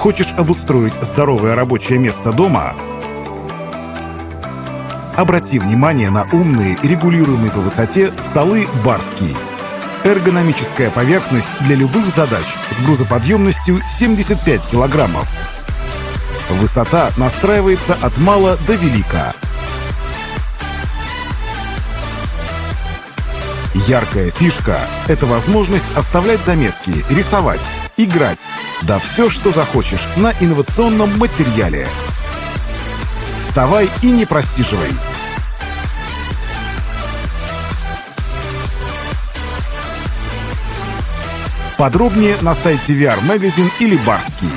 Хочешь обустроить здоровое рабочее место дома? Обрати внимание на умные, регулируемые по высоте столы «Барский». Эргономическая поверхность для любых задач с грузоподъемностью 75 килограммов. Высота настраивается от мала до велика. Яркая фишка – это возможность оставлять заметки, рисовать, играть, да все, что захочешь на инновационном материале. Вставай и не просиживай. Подробнее на сайте VR Magazine или Барский.